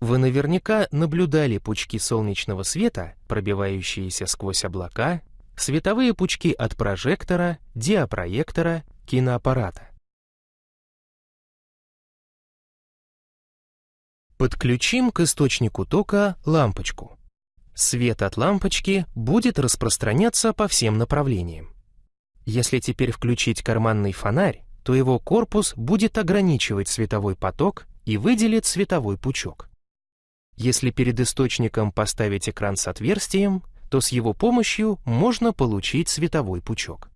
Вы наверняка наблюдали пучки солнечного света, пробивающиеся сквозь облака, световые пучки от прожектора, диапроектора, киноаппарата. Подключим к источнику тока лампочку. Свет от лампочки будет распространяться по всем направлениям. Если теперь включить карманный фонарь, то его корпус будет ограничивать световой поток и выделит световой пучок. Если перед источником поставить экран с отверстием, то с его помощью можно получить световой пучок.